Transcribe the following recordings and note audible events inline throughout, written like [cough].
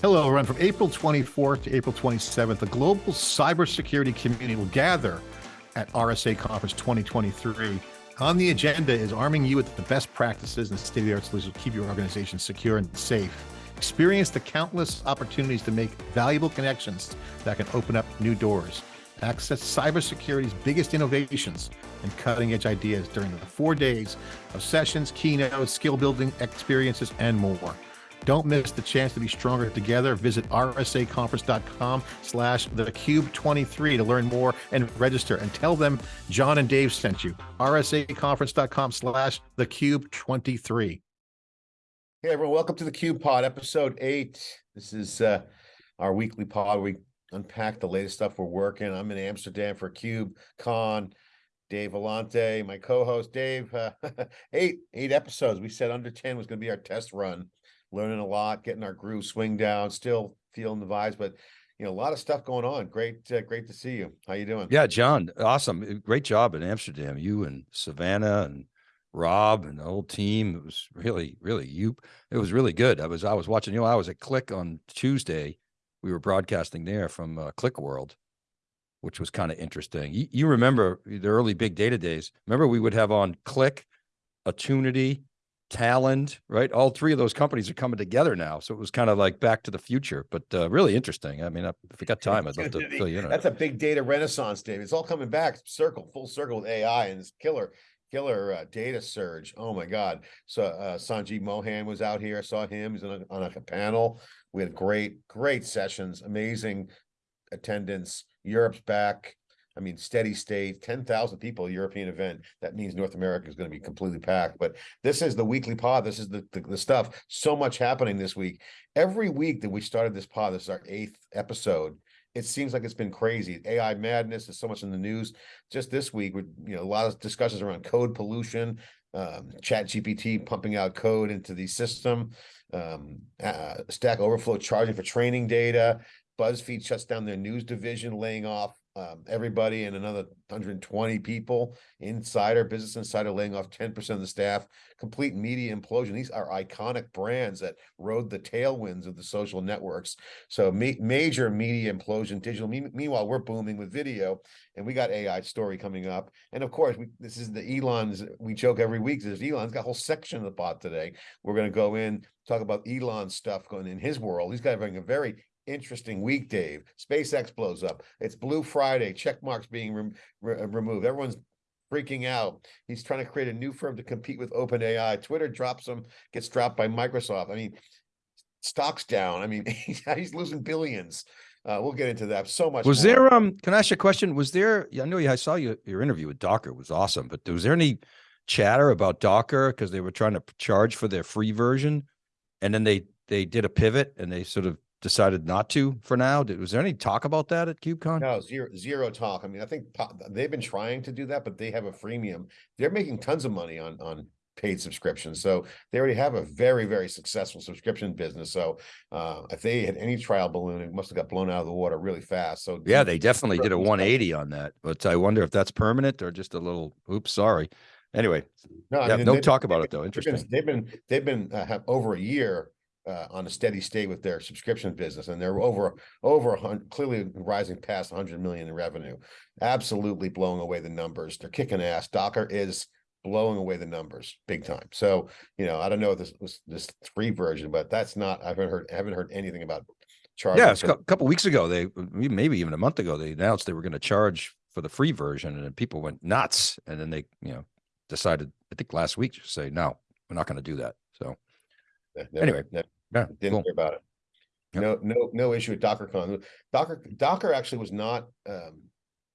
Hello, everyone. From April 24th to April 27th, the global cybersecurity community will gather at RSA Conference 2023. On the agenda is arming you with the best practices and state-of-the-art solutions to keep your organization secure and safe. Experience the countless opportunities to make valuable connections that can open up new doors. Access cybersecurity's biggest innovations and cutting edge ideas during the four days of sessions, keynotes, skill building experiences, and more. Don't miss the chance to be stronger together. Visit rsaconference.com slash thecube23 to learn more and register and tell them John and Dave sent you. rsaconference.com slash thecube23. Hey everyone, welcome to the Cube Pod, episode eight. This is uh, our weekly pod. We unpack the latest stuff we're working. I'm in Amsterdam for Cube Con. Dave Vellante, my co-host Dave. Uh, [laughs] eight eight episodes. We said under ten was going to be our test run learning a lot, getting our groove swing down, still feeling the vibes, but you know, a lot of stuff going on. Great, uh, great to see you. How you doing? Yeah, John, awesome. Uh, great job in Amsterdam. You and Savannah and Rob and the whole team. It was really, really you. It was really good. I was, I was watching. You know, I was at Qlik on Tuesday. We were broadcasting there from uh, Qlik World, which was kind of interesting. You, you remember the early big data days? Remember we would have on Qlik, Attunity, Talend, right? All three of those companies are coming together now. So it was kind of like back to the future, but uh, really interesting. I mean, if we got time, I'd love to fill you in. That's a big data renaissance, Dave. It's all coming back, circle, full circle with AI and this killer, killer uh, data surge. Oh my God. So uh, Sanjeev Mohan was out here. I saw him. He's on a, on a panel. We had great, great sessions, amazing attendance. Europe's back. I mean, steady state, 10,000 people, European event. That means North America is going to be completely packed. But this is the weekly pod. This is the, the, the, stuff. So much happening this week. Every week that we started this pod, this is our eighth episode. It seems like it's been crazy. AI madness. There's so much in the news. Just this week, with you know, a lot of discussions around code pollution, um, Chat GPT pumping out code into the system, um, uh, Stack Overflow charging for training data. BuzzFeed shuts down their news division, laying off um, everybody and another 120 people. inside our Business Insider laying off 10% of the staff. Complete media implosion. These are iconic brands that rode the tailwinds of the social networks. So ma major media implosion, digital. Me meanwhile, we're booming with video, and we got AI story coming up. And of course, we, this is the Elon's. We joke every week. There's Elon's got a whole section of the pod today. We're going to go in talk about Elon stuff going in his world. He's got a very interesting week, Dave. SpaceX blows up. It's Blue Friday. Check marks being re re removed. Everyone's freaking out. He's trying to create a new firm to compete with OpenAI. Twitter drops him, gets dropped by Microsoft. I mean, stocks down. I mean, [laughs] he's losing billions. Uh, we'll get into that. So much. Was more. there? Um, can I ask you a question? Was there? I know I saw you, your interview with Docker was awesome, but was there any chatter about Docker because they were trying to charge for their free version, and then they they did a pivot and they sort of decided not to for now? Did, was there any talk about that at KubeCon? No, zero, zero talk. I mean, I think they've been trying to do that, but they have a freemium. They're making tons of money on, on paid subscriptions. So they already have a very, very successful subscription business. So uh, if they had any trial balloon, it must have got blown out of the water really fast. So yeah, they definitely did a 180 on that, but I wonder if that's permanent or just a little, oops, sorry. Anyway, no, yeah, mean, no talk about it though. Interesting. They've been, they've been, they've been uh, have over a year uh, on a steady state with their subscription business, and they're over over hundred, clearly rising past 100 million in revenue. Absolutely blowing away the numbers. They're kicking ass. Docker is blowing away the numbers big time. So you know, I don't know if this was this free version, but that's not. I haven't heard haven't heard anything about charging. Yeah, a couple weeks ago, they maybe even a month ago, they announced they were going to charge for the free version, and people went nuts. And then they you know decided, I think last week, to say no, we're not going to do that. So never, anyway. Never yeah, didn't cool. hear about it. Yep. No, no, no issue with DockerCon. Docker, Docker actually was not um,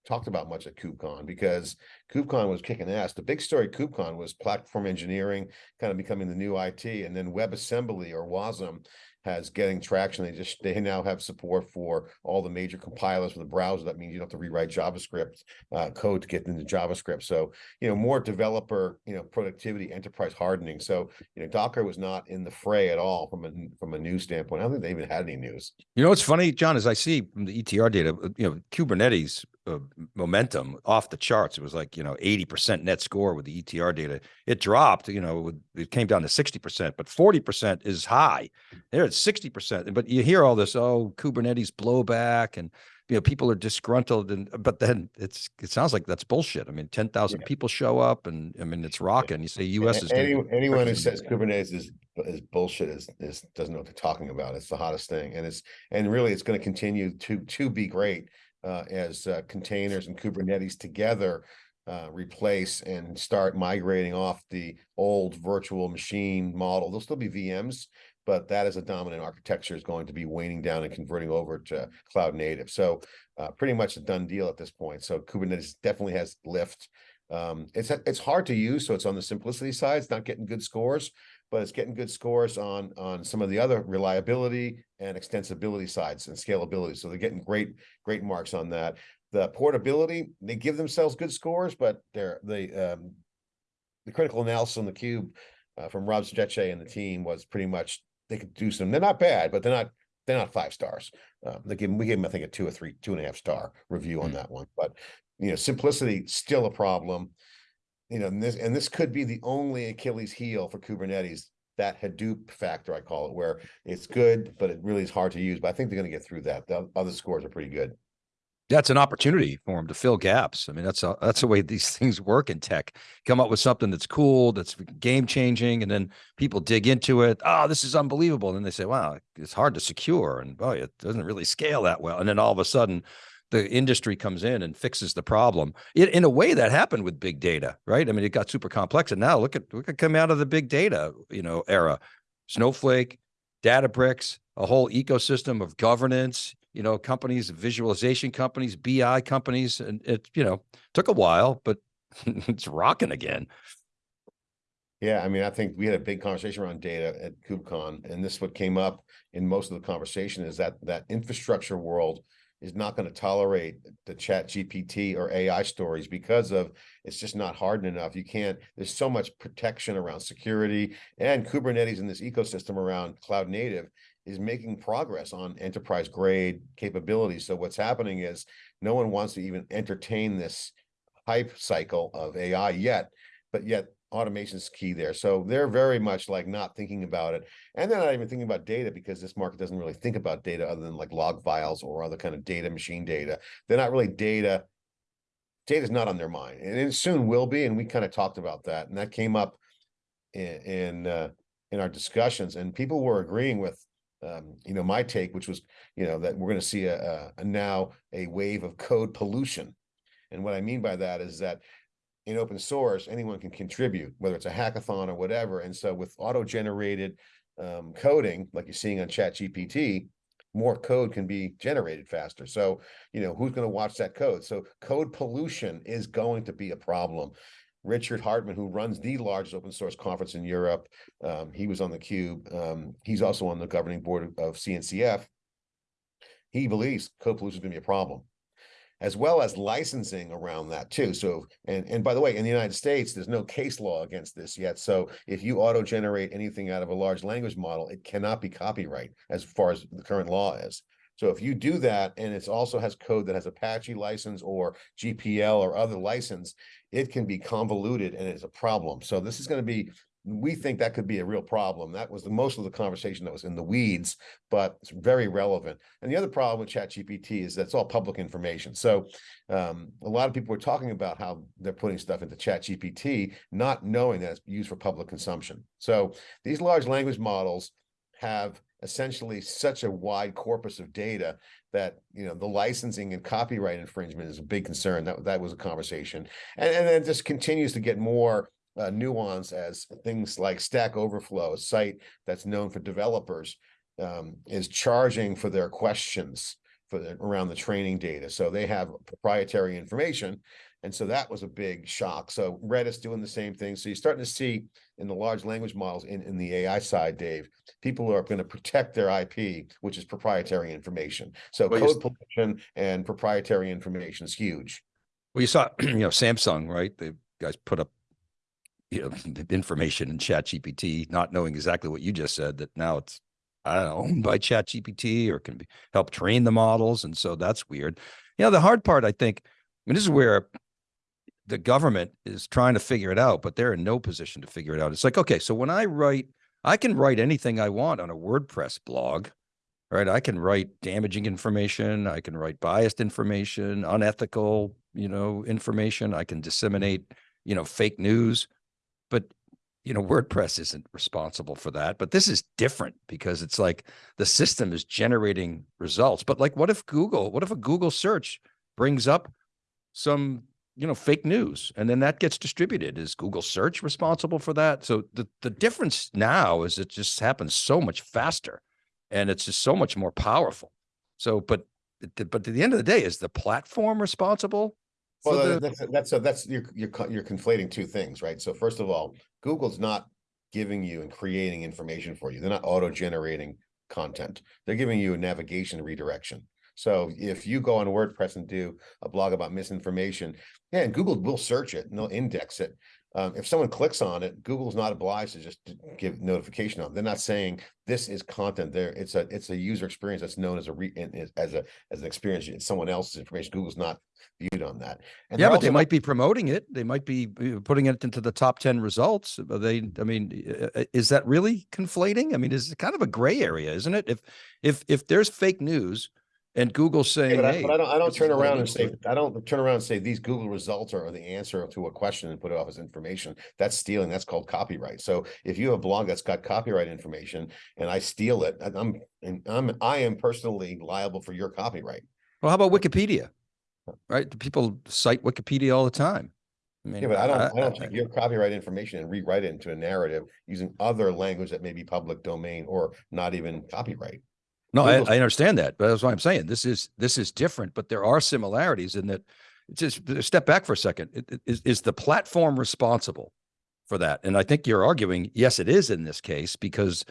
talked about much at KubeCon because KubeCon was kicking ass. The big story KubeCon was platform engineering kind of becoming the new IT, and then WebAssembly or WASM has getting traction. They just they now have support for all the major compilers for the browser. That means you don't have to rewrite JavaScript uh, code to get into JavaScript. So you know more developer you know productivity, enterprise hardening. So you know Docker was not in the fray at all from a from a news standpoint. I don't think they even had any news. You know what's funny, John, is I see from the ETR data, uh, you know Kubernetes uh, momentum off the charts. It was like, you know, 80% net score with the ETR data. It dropped, you know, it came down to 60%, but 40% is high. They're at 60%. But you hear all this, oh, Kubernetes blowback and, you know, people are disgruntled. And, but then it's, it sounds like that's bullshit. I mean, 10,000 Yeah. people show up and I mean, it's rocking. You say US is. Any- anyone who says Kubernetes is, is bullshit is, is, doesn't know what they're talking about. It's the hottest thing and it's, and really it's gonna continue to, to be great. Uh, as uh, containers and Kubernetes together. Uh, replace and start migrating off the old virtual machine model. There'll still be VMs. But that as a dominant architecture is going to be waning down and converting over to cloud native. So uh, pretty much a done deal at this point. So Kubernetes definitely has lift. Um, it's it's hard to use, so it's on the simplicity side. It's not getting good scores, but it's getting good scores on on some of the other reliability and extensibility sides and scalability. So they're getting great great marks on that. The portability, they give themselves good scores, but they're the um, the critical analysis on the cube uh, from Rob Strechay and the team was pretty much they could do some. They're not bad, but they're not they're not five stars. Um, they give we gave them I think a two or three two and a half star review on Mm. that one. But you know, simplicity still a problem. You know, and this and this could be the only Achilles heel for Kubernetes. That Hadoop factor, I call it, where it's good, but it really is hard to use. But I think they're going to get through that. The other scores are pretty good. that's an opportunity for them to fill gaps. I mean, that's a, that's the way these [laughs] things work in tech. Come up with something that's cool, that's game changing, and then people dig into it. Oh, this is unbelievable. And then they say, wow, it's hard to secure, and boy, it doesn't really scale that well. And then all of a sudden, the industry comes in and fixes the problem. It, in a way, that happened with big data, right? I mean, it got super complex, and now look at look at come out of the big data, you know, era. Snowflake, Databricks, a whole ecosystem of governance, you know, companies, visualization companies, BI companies, and it, you know, took a while, but [laughs] it's rocking again. Yeah, I mean, I think we had a big conversation around data at KubeCon, and this what came up in most of the conversation is that that infrastructure world is not going to tolerate the chat GPT or AI stories because of it's just not hardened enough. You can't, there's so much protection around security and Kubernetes in this ecosystem around cloud native is making progress on enterprise grade capabilities. So what's happening is no one wants to even entertain this hype cycle of AI yet, but yet automation is key there. So they're very much like not thinking about it. And they're not even thinking about data because this market doesn't really think about data other than like log files or other kind of data, machine data. They're not really data. Data is not on their mind and it soon will be. And we kind of talked about that. And that came up in, in, uh, in our discussions and people were agreeing with um, you know, my take, which was, you know, that we're going to see a, a, a now a wave of code pollution. And what I mean by that is that in open source, anyone can contribute, whether it's a hackathon or whatever. And so with auto-generated um, coding, like you're seeing on ChatGPT, more code can be generated faster. So, you know, who's going to watch that code? So code pollution is going to be a problem. Richard Hartmann, who runs the largest open source conference in Europe, um, he was on the cube. Um, he's also on the governing board of, CNCF. He believes code pollution is going to be a problem as well as licensing around that too. So, and, and by the way, in the United States, there's no case law against this yet. So if you auto-generate anything out of a large language model, it cannot be copyright as far as the current law is. So if you do that, and it also has code that has Apache license or GPL or other license, it can be convoluted and it's a problem. So this is going to be we think that could be a real problem. That was the most of the conversation that was in the weeds, but it's very relevant. And the other problem with ChatGPT is that's all public information. So um, a lot of people are talking about how they're putting stuff into ChatGPT, not knowing that it's used for public consumption. So these large language models have essentially such a wide corpus of data that you know the licensing and copyright infringement is a big concern. That that was a conversation, and and then just continues to get more uh, nuance as things like Stack Overflow, a site that's known for developers, um, is charging for their questions for the, around the training data. So they have proprietary information. And so that was a big shock. So Redis is doing the same thing. So you're starting to see in the large language models in, in the AI side, Dave, people are going to protect their IP, which is proprietary information. So Well, code pollution and proprietary information is huge. Well, you saw, [clears throat] you know, Samsung, right? The guys put up, you know, [laughs] information in Chat GPT, not knowing exactly what you just said, that now it's, I don't know, owned [laughs] by Chat GPT or can be help train the models. And so that's weird. You know, the hard part, I think, I mean, this is where the government is trying to figure it out, but they're in no position to figure it out. It's like, okay, so when I write, I can write anything I want on a WordPress blog, right? I can write damaging information. I can write biased information, unethical, you know, information. I can disseminate, you know, fake news, but you know, WordPress isn't responsible for that, but this is different because it's like the system is generating results. But like, what if Google, what if a Google search brings up some, you know, fake news and then that gets distributed? Is Google search responsible for that? So the, the difference now is it just happens so much faster and it's just so much more powerful. So, but, but at the end of the day, is the platform responsible? Well, the- that's, that's, so that's, you're, you're, you're conflating two things, right? So first of all, Google's not giving you and creating information for you. They're not auto-generating content. They're giving you a navigation redirection. So if you go on WordPress and do a blog about misinformation, yeah, and Google will search it and they'll index it. Um, if someone clicks on it, Google's not obliged to just give notification on. They're not saying this is content there. It's a, it's a user experience that's known as a re, as a, as an experience. It's someone else's information. Google's not viewed on that. And Yeah, but they might be promoting it. They might be putting it into the top 10 results. But they, I mean, is that really conflating? I mean, it's kind of a gray area, isn't it? If, if, if there's fake news and Google's Yeah, saying, but I, hey, but I don't, I don't this is turn it around and looks say, like." I don't turn around and say these Google results are the answer to a question and put it off as information. That's stealing. That's called copyright. So if you have a blog that's got copyright information and I steal it, I- I'm, and I'm, I am personally liable for your copyright. well, how about Wikipedia? Right? People cite Wikipedia all the time. I mean, Yeah, but I don't, I don't I- take your copyright information and rewrite it into a narrative using other language that may be public domain or not even copyright. No, I, I understand that, but that's why I'm saying this is this is different, but there are similarities in that. It's just step back for a second. It- it- Is is the platform responsible for that? And I think you're arguing yes, it is in this case because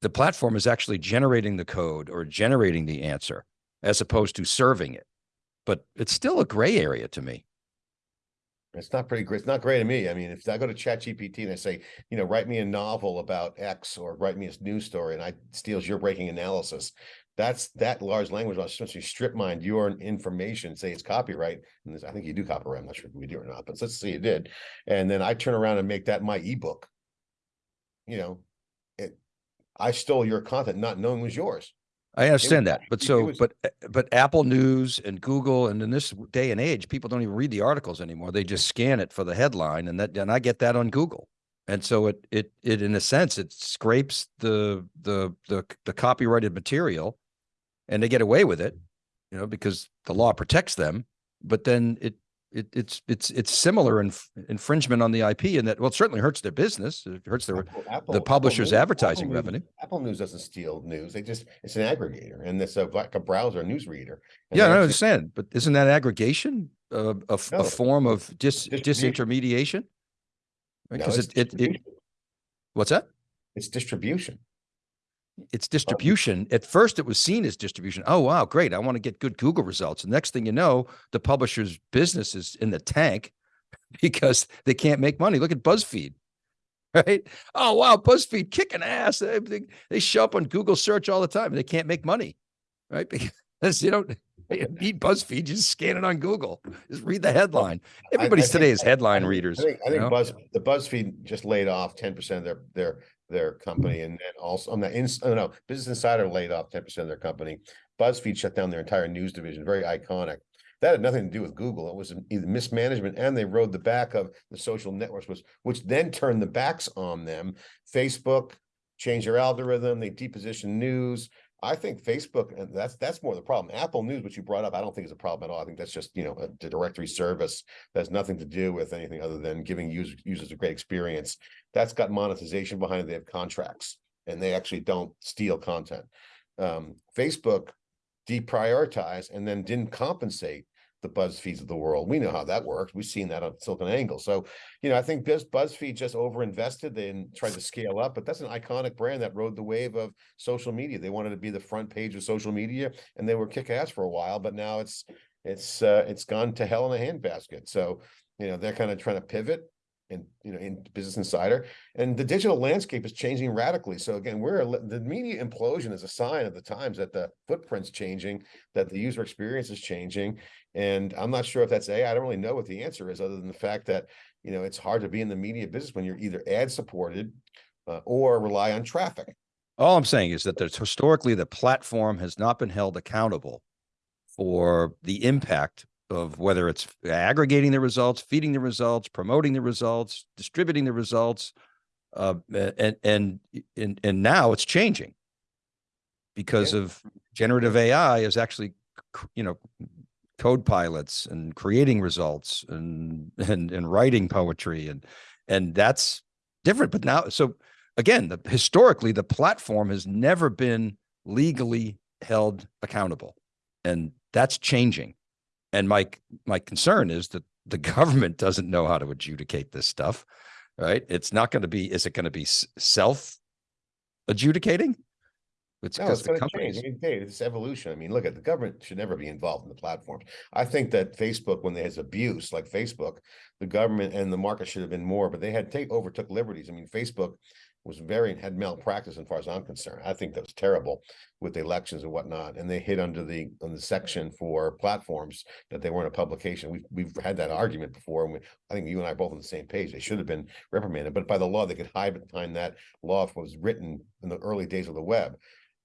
the platform is actually generating the code or generating the answer as opposed to serving it. But it's still a gray area to me. It's not pretty great. It's not great to me. I mean, if I go to Chat GPT and I say, you know, write me a novel about X or write me a news story and I steals your breaking analysis. That's that large language will essentially strip mine your information, say it's copyright. And I think you do copyright. I'm not sure if we do or not, but let's say you did. And then I turn around and make that my ebook. You know, it, I stole your content, not knowing it was yours. I understand that, but so, was- but, but Apple News and Google, and in this day and age, people don't even read the articles anymore. They just scan it for the headline and that, and I get that on Google. And so it, it, it, in a sense, it scrapes the, the, the, the copyrighted material and they get away with it, you know, because the law protects them. But then it, it, it's, it's, it's similar in infringement on the IP and that, well, it certainly hurts their business. It hurts their, Apple- Apple- Apple publisher's Apple advertising News- revenue. Apple News doesn't steal news. They just, it's an aggregator and it's a, like a browser news reader. Yeah, I understand, but isn't that aggregation a, a, f- a No. form of dis, disintermediation? No, Because it's it, it, it, what's that? It's distribution. It's distribution. At first, it was seen as distribution. Oh, wow, great. I want to get good Google results. The next thing you know, the publisher's business is in the tank [laughs] because they can't make money. Look at BuzzFeed, [laughs] right? Oh, wow, BuzzFeed kicking ass. They, they, they show up on Google search all the time. They can't make money, right? [laughs] Because you don't need BuzzFeed. You just scan it on Google. Just read the headline. I- I Everybody's think- today is I- I headline readers. I think, I think? Buzz, the BuzzFeed just laid off ten percent of their, their, their company mm-hmm. and then also, on the ins, oh no, Business Insider laid off ten percent of their company. BuzzFeed shut down their entire news division, very iconic. That had nothing to do with Google. It was either mismanagement and they rode the back of the social networks, was, which then turned the backs on them. Facebook changed their algorithm, they depositioned news. I think Facebook, and that's, that's more the problem. Apple News, which you brought up, I don't think is a problem at all. I think that's just, you know, a the directory service. That has nothing to do with anything other than giving users, users a great experience. That's got monetization behind it. They have contracts and they actually don't steal content. Um, Facebook deprioritized and then didn't compensate the BuzzFeeds of the world. We know how that works. We've seen that on Silicon Angle. So, you know, I think Buzz, BuzzFeed just overinvested and tried to scale up, but that's an iconic brand that rode the wave of social media. They wanted to be the front page of social media and they were kick ass for a while, but now it's, it's, uh, it's gone to hell in a handbasket. So, you know, they're kind of trying to pivot. And, you know, in Business Insider. And the digital landscape is changing radically. So again, we're, the media implosion is a sign of the times that the footprint's changing, that the user experience is changing. And I'm not sure if that's AI. I don't really know what the answer is, other than the fact that, you know, it's hard to be in the media business when you're either ad supported uh, or rely on traffic. All I'm saying is that there's historically the platform has not been held accountable for the impact of whether it's aggregating the results, feeding the results, promoting the results, distributing the results. Uh, and, and, and, and now it's changing because Yeah. of generative AI is actually, you know, code pilots and creating results and, [laughs] and, and writing poetry and, and that's different. But now, so again, the historically, the platform has never been legally held accountable. And that's changing. And my my concern is that the [laughs] government doesn't know how to adjudicate this stuff, right? It's not going to be, is it going to be self adjudicating? It's No, it's the gonna change. companies. I mean, Dave, it's evolution. I mean, look at the government should never be involved in the platforms. I think that Facebook, when there's abuse like Facebook, the government and the market should have been more, but they had take overtook liberties. I mean, Facebook was very had malpractice as far as I'm concerned. I think that was terrible with the elections and whatnot. And they hit under the on the section for platforms that they weren't a publication. We've we've had that argument before, and we, I think you and I are both on the same page. They should have been reprimanded, but by the law, they could hide behind that law if it was written in the early days of the web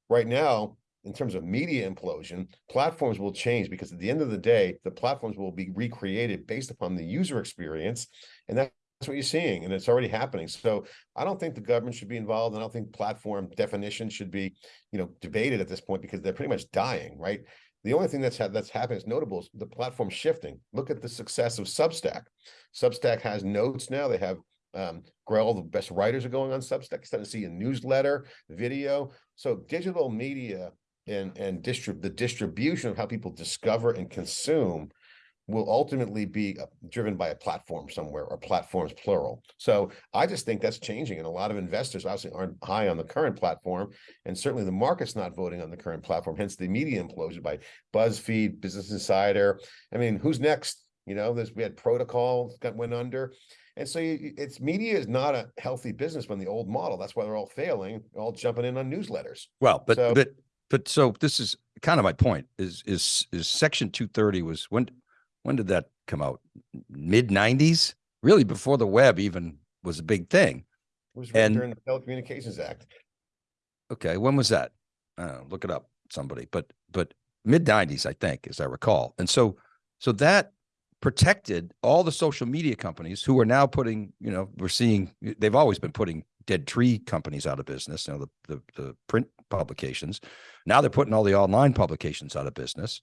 right now, in terms of media implosion, platforms will change because at the end of the day, the platforms will be recreated based upon the user experience. And that's what you're seeing, and it's already happening. So I don't think the government should be involved. and I don't think platform definition should be, you know, debated at this point because they're pretty much dying, right? The only thing that's ha- that's happening is notable is the platform shifting. Look at the success of Substack. Substack has notes now. They have um, Grell, the best writers are going on Substack. Starting to see a newsletter, video. So digital media and and distrib the distribution of how people discover and consume will ultimately be uh, driven by a platform somewhere or platforms plural. So I just think that's changing, and a lot of investors obviously aren't high on the current platform, and certainly the market's not voting on the current platform. Hence the media implosion by BuzzFeed, Business Insider. I mean, who's next? You know, there's we had Protocol that went under. And so you, it's media is not a healthy business when the old model. That's why they're all failing, all jumping in on newsletters. Well, but, So- but, but so this is kind of my point is, is, is section two thirty was when, when did that come out? Mid nineties? Really before the web even was a big thing. It was And- during the Telecommunications Act. Okay, when was that? Uh, look it up, somebody, but, but mid nineties, I think, as I recall. And so, so that protected all the social media companies who are now putting, you know, we're seeing, they've always been putting dead tree companies out of business, you know, the, the, the print publications. Now they're putting all the online publications out of business.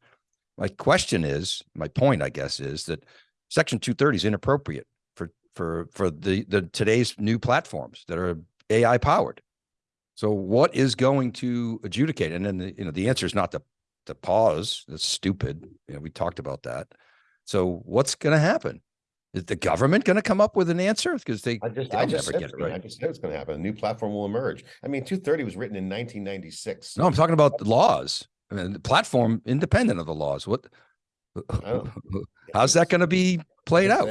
My question is, my point, I guess, is that section two thirty is inappropriate for, for, for the, the today's new platforms that are AI powered. So what is going to adjudicate? And then, the, you know, the answer is not to, to pause. That's stupid. You know, we talked about that. So what's going to happen? Is the government going to come up with an answer? Because they, I just, I just never get it gonna- I just said it's gonna happen. A new platform will emerge. I mean, two thirty was written in nineteen ninety-six. No, I'm talking about the laws. I mean, the platform independent of the laws. What? don't- oh. [laughs] How's that going to be played out?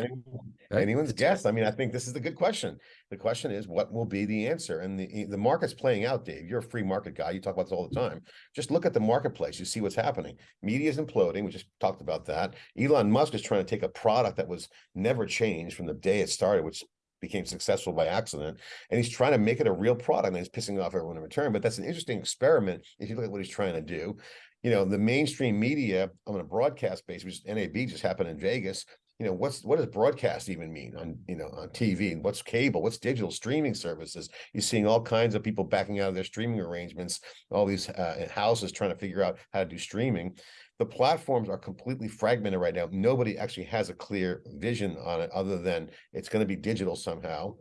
Anyone's guess. I mean, I think this is the good question. The question is, what will be the answer? And the, the market's playing out, Dave. You're a free market guy. You talk about this all the time. Just look at the marketplace. You see what's happening. Media is imploding. We just talked about that. Elon Musk is trying to take a product that was never changed from the day it started, which became successful by accident. And he's trying to make it a real product and he's pissing off everyone in return. But that's an interesting experiment if you look at what he's trying to do. You know, the mainstream media on a broadcast basis, which NAB just happened in Vegas, you know what's what does broadcast even mean on you know on tv and what's cable what's digital streaming services you're seeing all kinds of people backing out of their streaming arrangements all these uh, houses trying to figure out how to do streaming the platforms are completely fragmented right now. Nobody actually has a clear vision on it other than it's going to be digital somehow.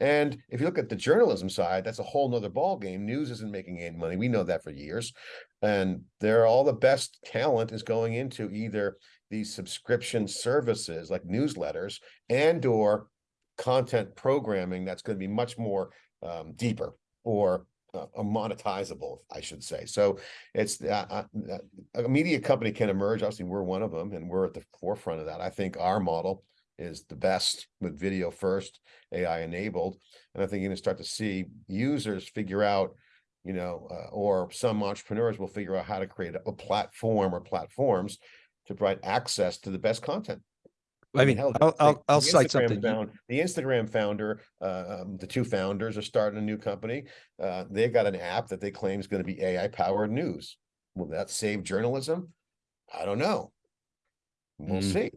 And if you look at the journalism side that's a whole nother ball game news isn't making any money. We know that for years. And they're all the best talent is going into either these subscription services like newsletters and or content programming that's going to be much more um, deeper or uh, monetizable, I should say. So it's uh, uh, uh, a media company can emerge. Obviously, we're one of them, and we're at the forefront of that. I think our model is the best with video first, AI enabled. And I think you're gonna start to see users figure out, you know, uh, or some entrepreneurs will figure out how to create a platform or platforms to provide access to the best content. I mean, hell, I'll, I'll, I'll the cite Instagram something. found- The Instagram founder, uh, um, the two founders are starting a new company. Uh, they got an app that they claim is gonna be AI powered news. Will that save journalism? I don't know. We'll Mm. see.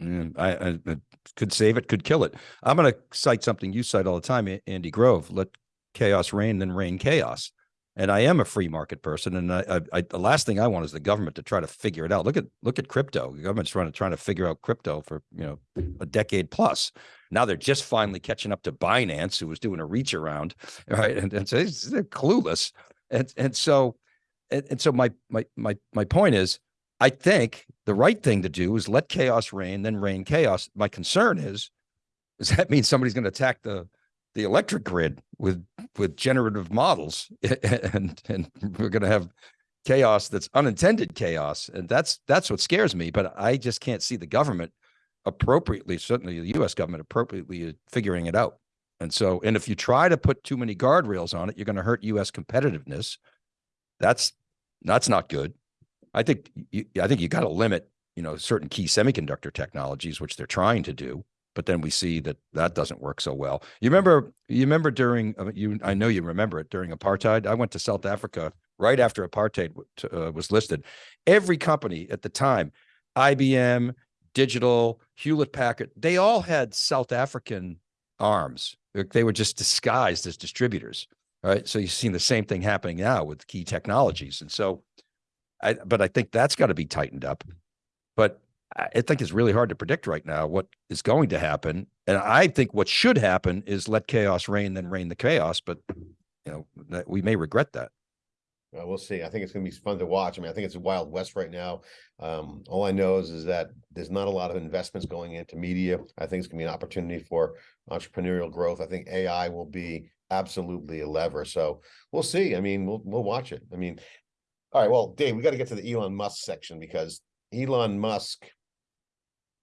Mm, I, I, it could save it, could kill it. I'm going to cite something you cite all the time, Andy Grove. Let chaos reign, then rein chaos. And I am a free market person, and I, I, the last thing I want is the government to try to figure it out. Look at look at crypto. The government's trying to trying to figure out crypto for you know a decade plus. Now they're just finally catching up to Binance, who was doing a reach around, [laughs] right? And, and so they're clueless. And and so and, and so my my my my point is, I think the right thing to do is let chaos reign, then rein chaos. My concern is, does that mean somebody's going to attack the the electric grid with with generative models, [laughs] and and we're going to have chaos that's unintended chaos, and that's that's what scares me. But I just can't see the government appropriately, certainly the U.S. government appropriately figuring it out. And so, and if you try to put too many guardrails on it, you're going to hurt U.S. competitiveness. That's that's not good. I think you, I think you got to limit, you know, certain key semiconductor technologies, which they're trying to do. But then we see that that doesn't work so well. You remember, you remember during uh, you, I know you remember it during apartheid. I went to South Africa right after apartheid uh, was listed. Every company at the time, IBM, Digital, Hewlett Packard, they all had South African arms. They- They were just disguised as distributors, right? So you've seen the same thing happening now with key technologies, and so I, but I think that's got to be tightened up. But I think it's really hard to predict right now what is going to happen. And I think what should happen is let chaos reign, then rein the chaos. But you know, we may regret that. Uh, we'll see. I think it's gonna be fun to watch. I mean, I think it's a wild west right now. Um, all I know is, is that there's not a lot of investments going into media. I think it's gonna be an opportunity for entrepreneurial growth. I think AI will be absolutely a lever. So we'll see. I mean, we'll, we'll watch it. I mean, all right, well, Dave, we got to get to the Elon Musk section because Elon Musk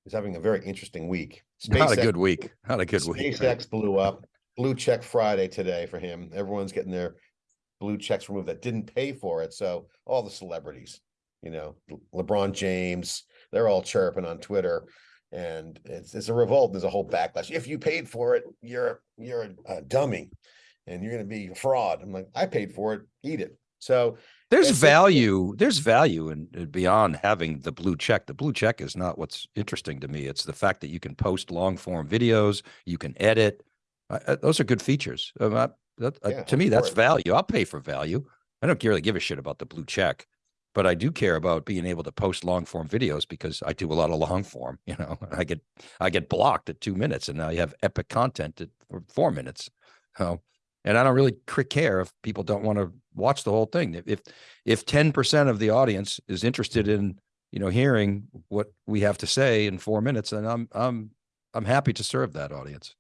is having a very interesting week. Not a good week. Not a good week. right? SpaceX blew up. Blue check Friday today for him. Everyone's getting their blue checks removed that didn't pay for it. So all the celebrities, you know, LeBron James, they're all chirping on Twitter. And it's it's a revolt. There's a whole backlash. If you paid for it, you're you're a, a dummy and you're gonna be a fraud. I'm like, I paid for it, eat it. So There's It's value. There's value in in beyond having the blue check. The blue check is not what's interesting to me. It's the fact that you can post long form videos, you can edit. I- I- those are good features. Um, I- that- uh, Yeah, to me, that's value. I'll pay for value. I don't really give a shit about the blue check, but I do care about being able to post long form videos because I do a lot of long form. [laughs] You know, I get I get blocked at two minutes, and now you have epic content at for four minutes. And I don't really care if people don't want to watch the whole thing. If- If if ten percent of the audience is interested in you know hearing what we have to say in four minutes, then I'm I'm I'm happy to serve that audience.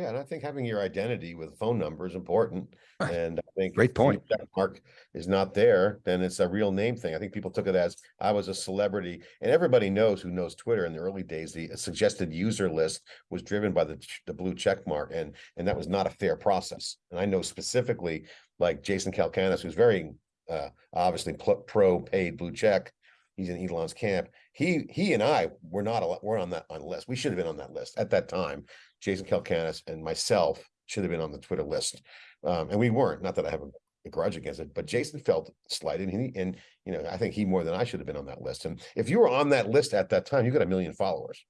Yeah, and I think having your identity with a phone number is important. And I think. Great point. check Mark is not there, then it's a real name thing. I think people took it as I was a celebrity. And everybody knows who knows Twitter in the early days, the suggested user list was driven by the, the blue check mark and, and that was not a fair process. And I know specifically like Jason Calacanis, who's very uh, obviously pro paid blue check. He's in Elon's camp. He, he and I were not, al- we're on that, on the list. We should have been on that list at that time. Jason Calacanis and myself should have been on the Twitter list. Um, and we weren't, not that I have a, a grudge against it, but Jason felt slighted and he, and, you know, I think he more than I should have been on that list. And if you were on that list at that time, you got a million followers.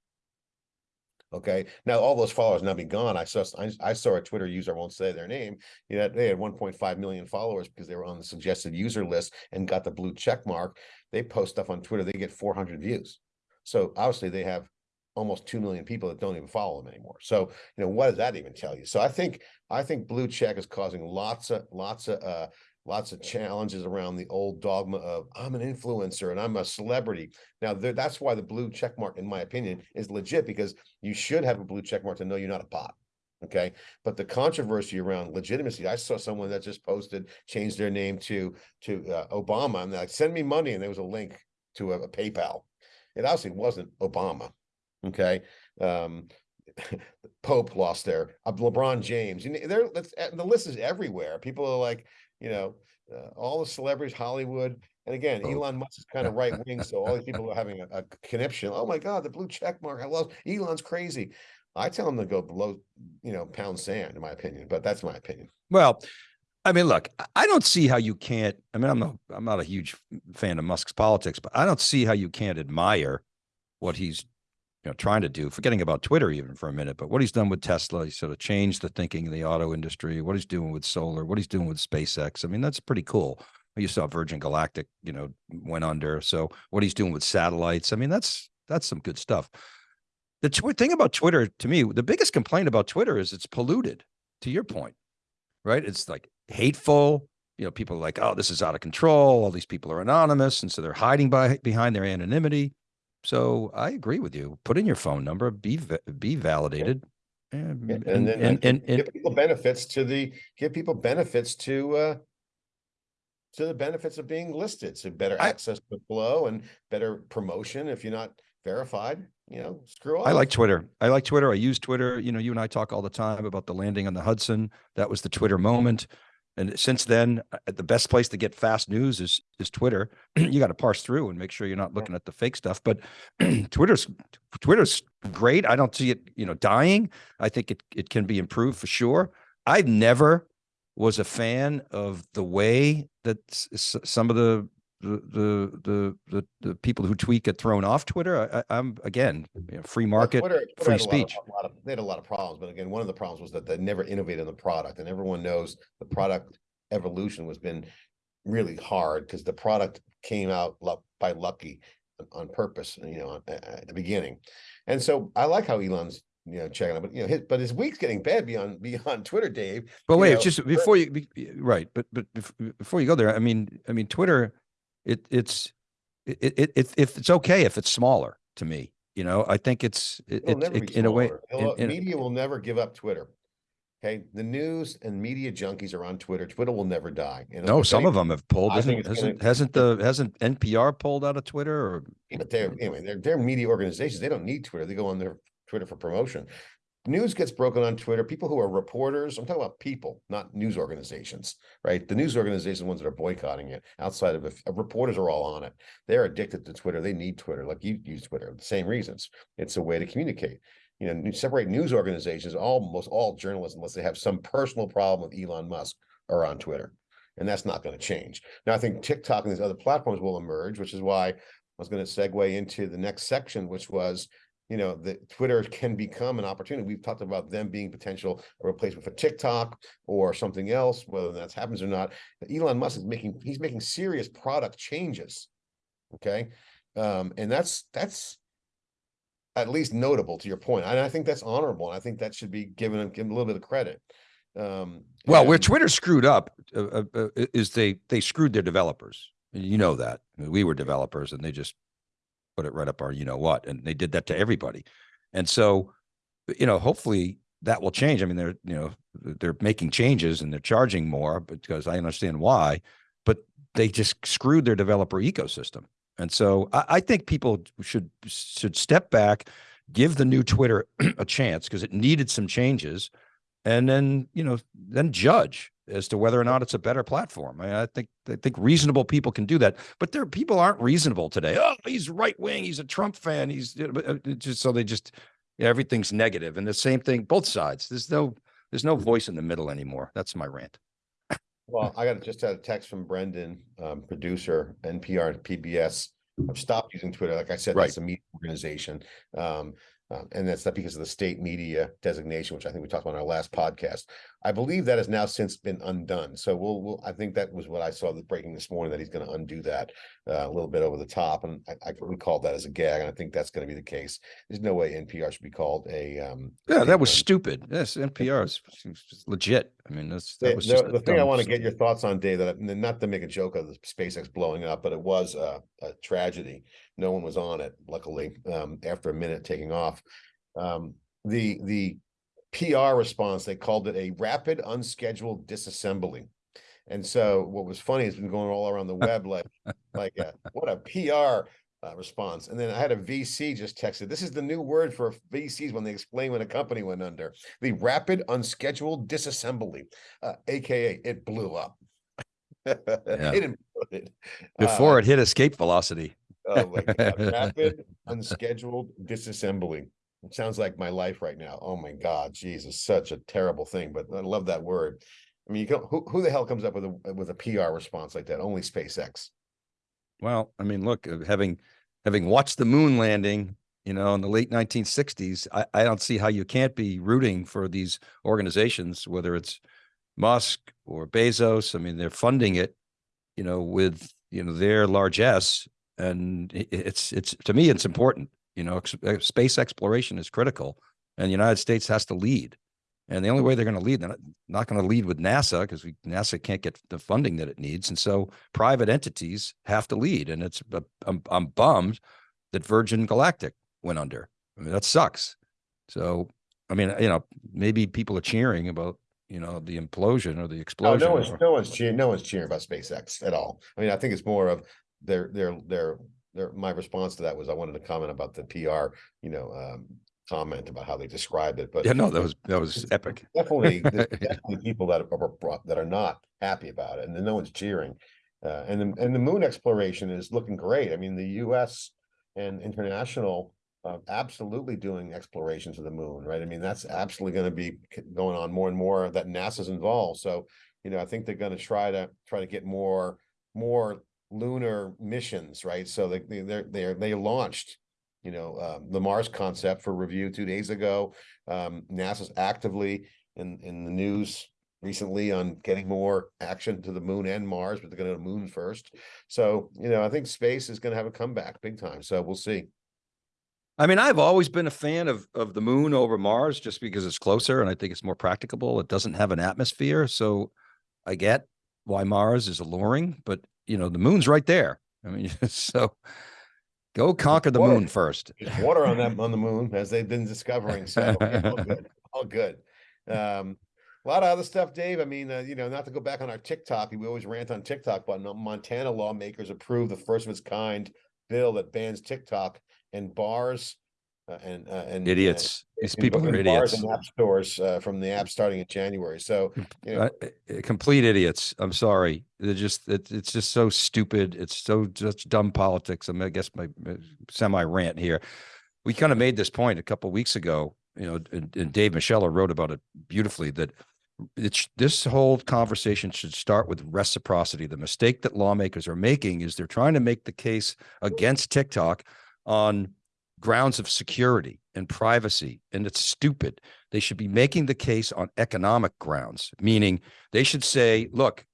Okay, now all those followers now be gone. I saw, I, I saw a Twitter user, won't say their name, you know, they had one point five million followers because they were on the suggested user list and got the blue check mark. They post stuff on Twitter, they get four hundred views. So obviously they have almost two million people that don't even follow them anymore. So, you know, what does that even tell you? So I think, I think blue check is causing lots of, lots of, uh, lots of challenges around the old dogma of I'm an influencer and I'm a celebrity. Now, there, that's why the blue check mark, in my opinion, is legit because you should have a blue check mark to know you're not a bot. Okay, but the controversy around legitimacy, I saw someone that just posted, changed their name to to uh, Obama, and they're like, send me money, and there was a link to a, a PayPal. It obviously wasn't Obama. Okay, Um, [laughs] Pope lost there. Uh, LeBron James. You know, there. The list is everywhere. People are like, you know, uh, all the celebrities, Hollywood, and again, Pope. Elon Musk is [laughs] kind of right wing, so all these people are having a, a conniption. Oh my God, the blue check mark. I love Elon's crazy. I tell him to go below, you know, pound sand, in my opinion. But that's my opinion. Well, I mean, look, I- I don't see how you can't. I mean, I'm not, I'm not a huge fan of Musk's politics, but I don't see how you can't admire what he's, you know, trying to do. Forgetting about Twitter even for a minute, but what he's done with Tesla, he sort of changed the thinking in the auto industry. What he's doing with solar, what he's doing with SpaceX. I mean, that's pretty cool. You saw Virgin Galactic, you know, went under. So what he's doing with satellites, I mean, that's that's some good stuff. The thing about Twitter, to me, the biggest complaint about Twitter is it's polluted. To your point, right? It's like hateful. You know, people are like, oh, this is out of control. All these people are anonymous, and so they're hiding by behind their anonymity. So I agree with you. Put in your phone number. Be va- be validated. And and And then and, uh, and, and, give people benefits to the, give people benefits to, uh, to the benefits of being listed, so better I- access to flow and better promotion. If you're not verified, you know, screw off. I like Twitter. I like Twitter. I use Twitter. You know, you and I talk all the time about the landing on the Hudson. That was the Twitter moment. And since then, uh, the best place to get fast news is is Twitter. [clears throat] you got to parse through and make sure you're not looking at the fake stuff. But [clears throat] Twitter's Twitter's great. I don't see it, you know, dying. I think it it can be improved for sure. I've never was a fan of the way that some of the the the the the, people who tweet get thrown off Twitter. I, I'm again, you know, free market. Twitter- Twitter free had a lot of- speech. lot of- They had a lot of problems, but again, one of the problems was that they never innovated in the product and everyone knows the product evolution was been really hard because the product came out by lucky on- on purpose, you know, at, the beginning. And so I like how Elon's, you know, checking out, but you know, his, but his week's getting bad beyond, [laughs] beyond Twitter, Dave. But wait, know, just before you, right? But but before you go there, I mean, I mean, Twitter, it it's it it, it if it's okay if it's smaller to me. You know, I think it's it, it, it- in a way. In- in- Media will never give up Twitter. Okay, the news and media junkies are on Twitter. Twitter will never die. And no, if some of them have pulled. Isn't, gonna- hasn't hasn't the hasn't NPR pulled out of Twitter or But they're, anyway, they're, they're media organizations. They don't need Twitter. They go on their Twitter for promotion. News gets broken on Twitter. People who are reporters, I'm talking about people, not news organizations, right? The news organizations, ones that are boycotting it outside of, if- reporters are all on it. They're addicted to Twitter. They need Twitter, like you use Twitter, the same reasons. It's a way to communicate. You know, separate news organizations, almost all journalists, unless they have some personal problem with Elon Musk, are on Twitter. And that's not going to change. Now, I think TikTok and these other platforms will emerge, which is why I was going to segue into the next section, which was, you know, that Twitter can become an opportunity. We've talked about them being potential a replacement for TikTok or something else, whether that happens or not. Elon Musk is making, he's making serious product changes. Okay. Um, and that's, that's at least notable to your point. And I think that's honorable. And I think that should be given, given a little bit of credit. Um, well, where Twitter screwed up uh, uh, uh, is they they screwed their developers. You know that I mean, we were developers and they just put it right up our you know what, and they did that to everybody. And so, uh, you know, hopefully that will change. I mean, they're you know they're making changes and they're charging more because I understand why, but they just screwed their developer ecosystem. And so I, I think people should should step back, give the new Twitter [clears throat] a chance because it needed some changes, and then you know then judge as to whether or not it's a better platform. I, I think I think reasonable people can do that, but there people aren't reasonable today. Oh, he's right wing. He's a Trump fan. He's you know, but, uh, it just so they just everything's negative, and the same thing both sides. There's no there's no voice in the middle anymore. That's my rant. Well, I got just had a text from Brendan, um, producer, NPR and PBS. I've stopped using Twitter. Like I said, Right. that's a media organization. Um, um, and that's not because of the state media designation, which I think we talked about in our last podcast. I believe that has now since been undone. So we'll, we'll, I think that was what I saw the breaking this morning, that he's gonna undo that uh, a little bit over the top. And I, I we called that as a gag, and I think that's gonna be the case. There's no way NPR should be called a, um. Yeah, that was stupid. Yes, NPR is legit. I mean, that's The, that was the, the thing I want to get your thoughts on, Dave, that not to make a joke of the SpaceX blowing up, but it was a, a tragedy. No one was on it, luckily, um, after a minute taking off. Um, the, the PR response, they called it a rapid unscheduled disassembly. And so what was funny has been going all around the [laughs] web, like, like, uh, what a PR uh, response. And then I had a VC just texted, this is the new word for VCs when they explain when a company went under, the rapid unscheduled disassembly, uh, AKA it blew up. [laughs] It imploded. Before Uh, it hit escape velocity. Oh my God, [laughs] rapid unscheduled disassembly. It sounds like my life right now. Oh my God, Jesus, such a terrible thing, but I love that word. I mean, you can, who, who the hell comes up with a, with a PR response like that? Only SpaceX. Well, I mean, look, uh, having having watched the moon landing, you know, in the late 1960s, I, I don't see how you can't be rooting for these organizations, whether it's Musk or Bezos. I mean, they're funding it, you know, with you know their largesse, and it's it's to me it's important. You know, ex- uh, space exploration is critical, and the United States has to lead. And the only way they're going to lead, they're not, not going to lead with NASA because NASA can't get the funding that it needs. And so private entities have to lead. And it's, uh, I'm, I'm bummed that Virgin Galactic went under. I mean, that sucks. So, I mean, you know, maybe people are cheering about, you know, the implosion or the Oh, explosion. no one's, or- no one's cheering, no one's cheering about SpaceX at all. I mean, I think it's more of their, their, their, my response to that was I wanted to comment about the PR, you know, um, comment about how they described it, but. Yeah, no, that was, that was epic. Definitely, [laughs] definitely people that are that are not happy about it, and then no one's cheering. Uh, and the, and the moon exploration is looking great. I mean, the US and international uh, absolutely doing explorations of the moon, right? I mean, that's absolutely gonna be going on more and more that NASA's involved. So, you know, I think they're gonna try to, try to get more, more lunar missions, right? So they, they- they're, they launched, you know, um, the Mars concept for review two days ago. Um, NASA's actively in, in the news recently on getting more action to the moon and Mars, but they're gonna go to moon first. So, you know, I think space is gonna have a comeback big time. So we'll see. I mean, I've always been a fan of of the moon over Mars just because it's closer and I think it's more practicable. It doesn't have an atmosphere, so I get why Mars is alluring, but you know, the moon's right there. I mean, [laughs] so go conquer the water. moon first. There's water on that, on the moon, [laughs] as they've been discovering, so yeah, [laughs] all good, all good. Um, a lot of other stuff, Dave. I mean, uh, you know, not to go back on our TikTok, we always rant on TikTok, but Montana lawmakers approved the first of its kind bill that bans TikTok and bars uh, and, uh, and. uh, Idiots. These people are idiots. and App stores, uh, from the app starting in January. So, you know, Uh, uh, complete idiots. I'm sorry. They're just it, it's just so stupid. It's so just dumb politics. I, mean, I guess my semi rant here. We kind of made this point a couple weeks ago. You know, and, and Dave Michelle wrote about it beautifully. That it's this whole conversation should start with reciprocity. The mistake that lawmakers are making is they're trying to make the case against TikTok on grounds of security and privacy, and it's stupid. They should be making the case on economic grounds, meaning they should say, look,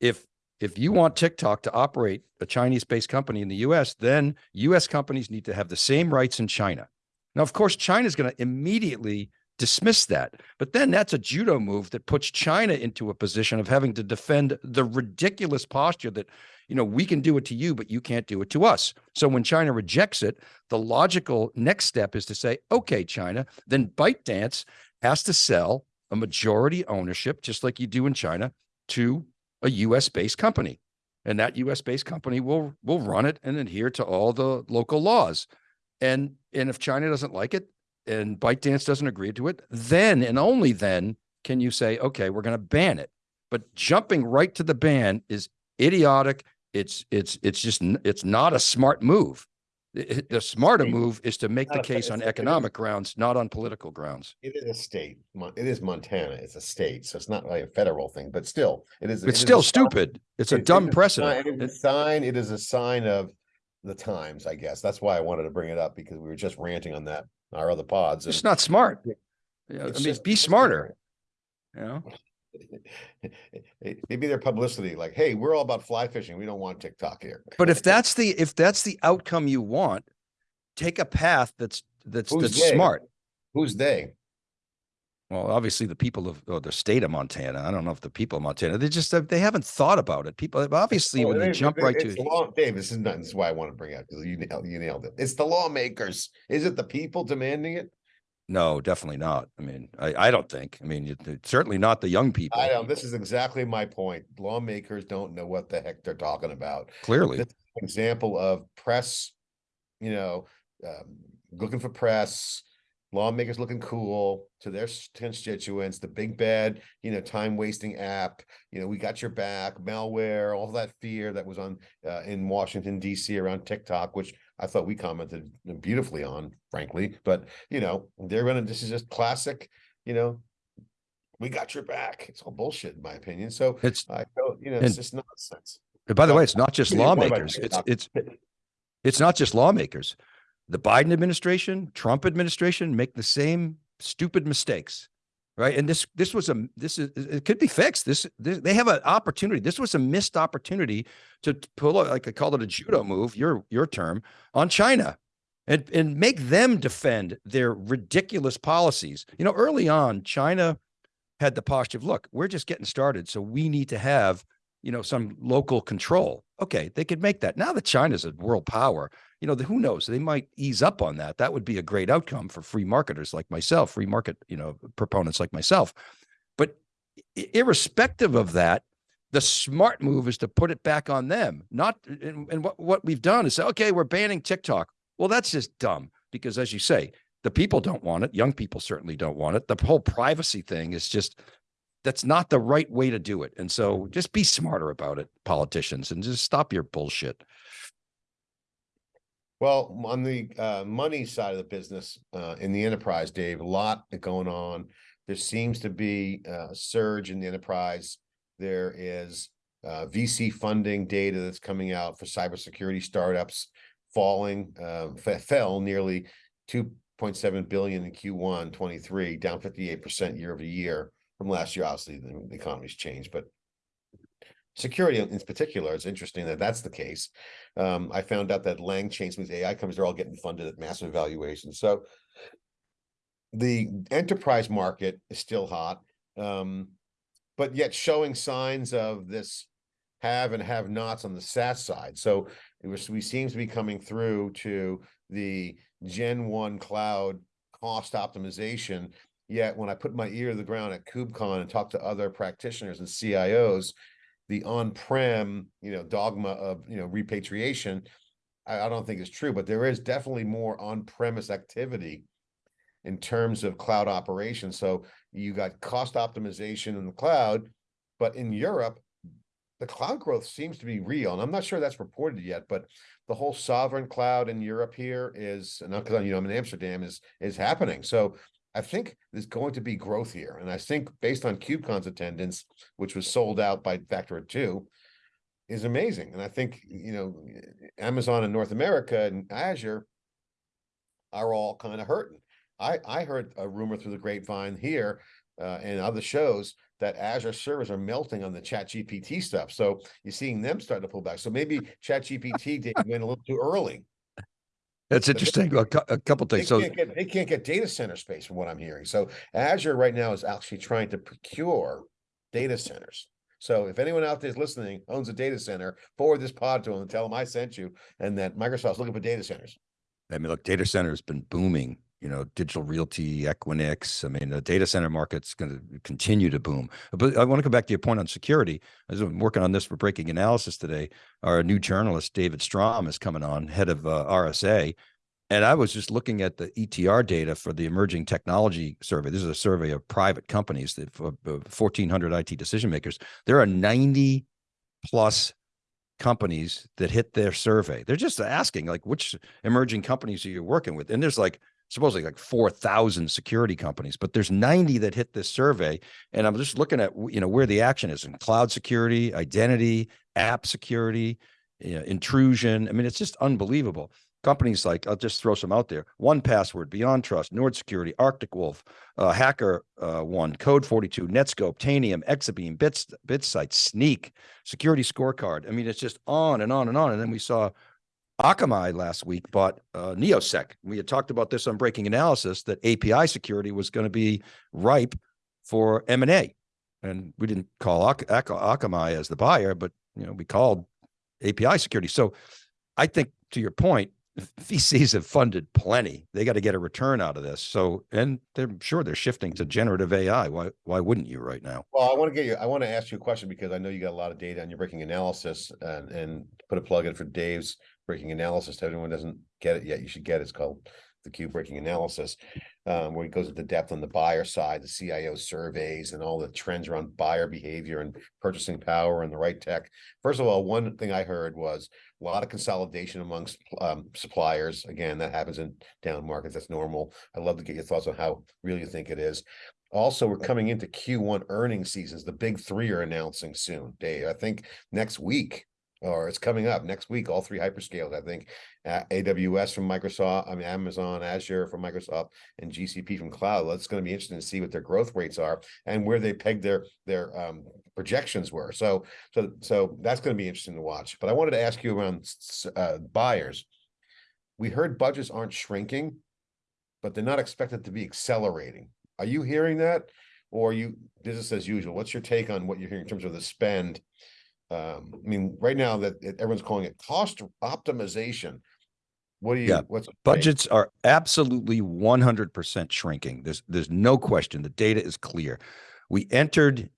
if if you want TikTok to operate a Chinese-based company in the US, then US companies need to have the same rights in China. Now, of course, China is going to immediately dismiss that. But then that's a judo move that puts China into a position of having to defend the ridiculous posture that, you know, we can do it to you, but you can't do it to us. So when China rejects it, the logical next step is to say, okay, China, then ByteDance has to sell a majority ownership, just like you do in China, to a US based company. And that US based company will will run it and adhere to all the local laws. And and if China doesn't like it and ByteDance doesn't agree to it, then and only then can you say, okay, we're going to ban it. But jumping right to the ban is idiotic. It's it's it's just it's not a smart move. The smarter move is to make the case on it is- economic grounds, not on political grounds. it is a state. It is Montana. It's a state. So it's not like a federal thing, but still, it is. It's is a still sign- stupid. It's a it- it dumb is sign- precedent. It is a sign, it is a sign of the times, I guess. That's why I wanted to bring it up because we were just ranting on that, our other pods. It's not smart. Yeah, I mean, just- be smarter. You know, [laughs] Maybe their publicity, like, hey, we're all about fly fishing. We don't want TikTok here. but if that's the if that's the outcome you want, take a path that's that's Who's that's they? smart. Who's they? Well, obviously the people of or the state of Montana. I don't know if the people of Montana. They just they haven't thought about it. People obviously Oh, when they it- jump it- right to law, Dave, this is not, this is why I want to bring up because you nailed, you nailed it. It's the lawmakers. Is it the people demanding it? no, definitely not. I mean, I I don't think. I mean, certainly not the young people. I don't, this is exactly my point. Lawmakers don't know what the heck they're talking about. Clearly, This is an Example of press you know, um, looking for press, lawmakers looking cool to their constituents, the big bad, you know, time wasting app, you know, we got your back, malware, all that fear that was on uh, in Washington DC around TikTok, which I thought we commented beautifully on, frankly. But you know, they're gonna. This is just classic. You know, we got your back. It's all bullshit, in my opinion. So It's I don't. You know, it's just nonsense. and by the way, it's not just give me a point about lawmakers. It's it's it's not just lawmakers. The Biden administration, Trump administration make the same stupid mistakes. Right. And this this was a this is it could be fixed. This, this they have an opportunity. This was a missed opportunity to pull a, like I called it a judo move, your your term, on China. And and make them defend their ridiculous policies. You know, early on, China had the posture of look, we're just getting started. So we need to have you know, some local control. Okay, they could make that. Now that China's a world power, you know, the, who knows? They might ease up on that. That would be a great outcome for free marketers like myself, free market, you know, proponents like myself. But irrespective of that, the smart move is to put it back on them. Not and, and what, what we've done is say, okay, we're banning TikTok. Well, that's just dumb because as you say, the people don't want it. Young people certainly don't want it. The whole privacy thing is just that's not the right way to do it. And so just be smarter about it, politicians, and just stop your bullshit. Well, on the uh, money side of the business, uh, in the enterprise, Dave, a lot going on. There seems to be a surge in the enterprise. There is uh, VC funding data that's coming out for cybersecurity startups falling, uh, fell nearly 2.7 billion in Q1 23, down 58% year over year from last year. Obviously, the economy's changed, but security in particular, it's interesting that that's the case. Um, I found out that Lang some these AI companies, they're all getting funded at massive valuations. So the enterprise market is still hot, um, but yet showing signs of this have and have nots on the SaaS side. So it was, we seems to be coming through to the Gen One cloud cost optimization. Yet when I put my ear to the ground at KubeCon and talk to other practitioners and CIOs, the on-prem, you know, dogma of, you know, repatriation, I, I don't think is true, but there is definitely more on-premise activity in terms of cloud operations. So you got cost optimization in the cloud, but in Europe, the cloud growth seems to be real. And I'm not sure that's reported yet, but the whole sovereign cloud in Europe here is, and because you know I'm in Amsterdam, is is happening. So I think there's going to be growth here. And I think based on KubeCon's attendance, which was sold out by factor of two, is amazing. And I think, you know, Amazon in North America and Azure are all kind of hurting. I, I heard a rumor through the grapevine here uh, and other shows that Azure servers are melting on the Chat GPT stuff. So you're seeing them starting to pull back. So maybe [laughs] Chat GPT did- went a little too early. That's interesting. A, cou- a couple They things. So can't get, they can't get data center space from what I'm hearing. So Azure right now is actually trying to procure data centers. So if anyone out there is listening, owns a data center, forward this pod to them and tell them I sent you and that Microsoft's looking for data centers. I mean, look, data center has been booming. You know, digital realty, Equinix. I mean, the data center market's going to continue to boom. But I want to come back to your point on security. I was working on this for breaking analysis today. Our new journalist, David Strom, is coming on, head of uh, RSA. And I was just looking at the ETR data for the emerging technology survey. This is a survey of private companies that for uh, 1,400 IT decision makers. There are 90 plus companies that hit their survey. They're just asking like which emerging companies are you working with? And there's like supposedly like 4,000 security companies, but there's 90 that hit this survey. And I'm just looking at, you know, where the action is in cloud security, identity, app security, you know, intrusion. I mean, it's just unbelievable. Companies like, I'll just throw some out there. 1Password, Beyond Trust, Nord Security, Arctic Wolf, uh, Hacker uh, One, Code 42, Netskope, Tanium, Exabeam, Bits, BitSight, Snyk, Security Scorecard. I mean, it's just on and on and on. And then we saw Akamai last week bought uh, Neosec. We had talked about this on Breaking Analysis that API security was going to be ripe for M and A, and we didn't call Ak- Ak- Akamai as the buyer, but you know we called API security. So I think to your point, VCs have funded plenty. They got to get a return out of this. So, and they're sure they're shifting to generative AI. Why, why wouldn't you right now? Well, I want to get you, I want to ask you a question because I know you got a lot of data on your breaking analysis and, and put a plug in for Dave's breaking analysis. To Everyone doesn't get it yet. You should get it. It's called the Q breaking analysis. Um, where he goes into depth on the buyer side, the CIO surveys and all the trends around buyer behavior and purchasing power and the right tech. First of all, one thing I heard was a lot of consolidation amongst um, suppliers. Again, that happens in down markets. That's normal. I'd love to get your thoughts on how real you think it is. Also, we're coming into Q1 earnings seasons. The big three are announcing soon, Dave. I think next week or it's coming up next week. All three hyperscales, I think, uh, AWS from Microsoft, I mean Amazon, Azure from Microsoft, and GCP from cloud. Well, it's going to be interesting to see what their growth rates are and where they peg their their um, projections were. So, so, so that's going to be interesting to watch. But I wanted to ask you around uh, buyers. We heard budgets aren't shrinking, but they're not expected to be accelerating. Are you hearing that? Or you business as usual? What's your take on what you're hearing in terms of the spend? Um, I mean, right now that everyone's calling it cost optimization. What do you, Yeah, what's? Budgets are absolutely one hundred percent shrinking. There's, there's no question. The data is clear. We entered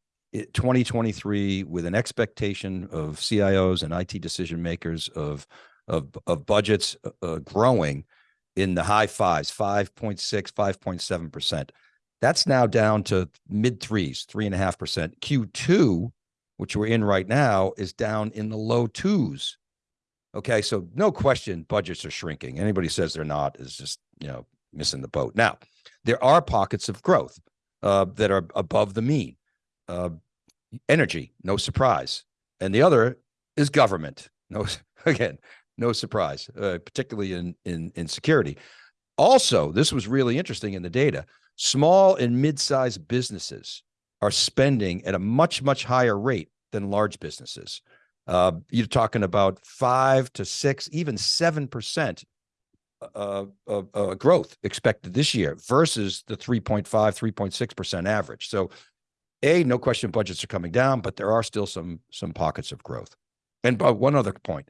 twenty twenty-three with an expectation of CIOs and IT decision makers of, of, of budgets uh, uh, growing in the high fives, 5.6, 5.7 percent. That's now down to mid threes, three and a half percent. Q2, which we're in right now, is down in the low twos. Okay, so no question, budgets are shrinking. Anybody says they're not is just you know missing the boat. Now, there are pockets of growth uh, that are above the mean. Uh, energy, no surprise, and the other is government. No, [laughs] again, no surprise, uh, particularly in in in security. Also, this was really interesting in the data. Small and mid-sized businesses are spending at a much much higher rate than large businesses. Uh, you're talking about five to six, even seven percent uh, uh, uh, growth expected this year versus the 3.5, 3.6 percent average. So, a no question budgets are coming down, but there are still some some pockets of growth. And but one other point,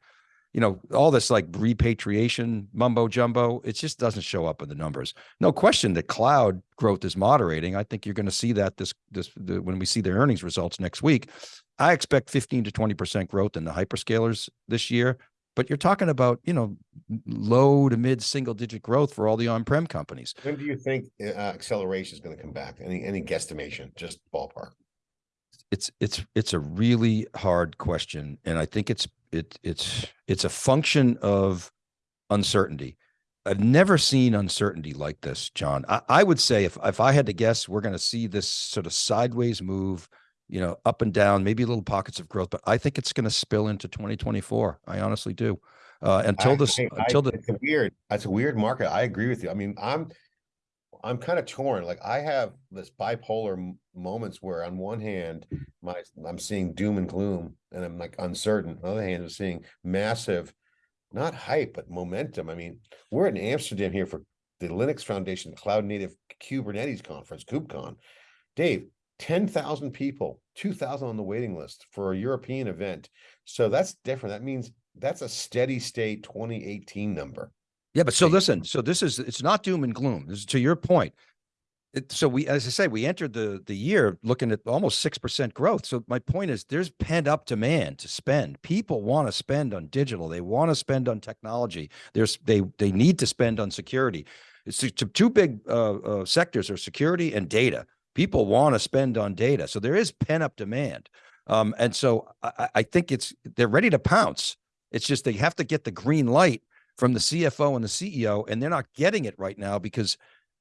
you know, all this like repatriation mumbo jumbo, it just doesn't show up in the numbers. No question that cloud growth is moderating. I think you're going to see that this this the, when we see their earnings results next week. I expect 15 to 20% growth in the hyperscalers this year, but you're talking about, you know, low to mid single digit growth for all the on-prem companies. When do you think uh, acceleration is going to come back? Any, any guesstimation, just ballpark? It's, it's, it's a really hard question. And I think it's, it, it's, it's a function of uncertainty. I've never seen uncertainty like this, John. I, I would say if, if I had to guess, we're going to see this sort of sideways move you know, up and down, maybe little pockets of growth, but I think it's going to spill into 2024. I honestly do. Uh, until I, this, I, until the, it's a weird, it's a weird market. I agree with you. I mean, I'm, I'm kind of torn. Like I have this bipolar moments where on one hand, my, I'm seeing doom and gloom and I'm like uncertain. On the other hand, I'm seeing massive, not hype, but momentum. I mean, we're in Amsterdam here for the Linux Foundation Cloud Native Kubernetes Conference, KubeCon. Dave, 10,000 people, 2,000 on the waiting list for a European event. So that's different. That means that's a steady state 2018 number. Yeah, but so listen, so this is it's not doom and gloom. This is to your point. It, so we, as I say, we entered the the year looking at almost six percent growth. So my point is, there's pent up demand to spend. People want to spend on digital. They want to spend on technology. There's they they need to spend on security. It's two big uh, uh, sectors are security and data people want to spend on data. So there is pent up demand. Um, and so I, I, think it's they're ready to pounce. It's just they have to get the green light from the CFO and the CEO, and they're not getting it right now because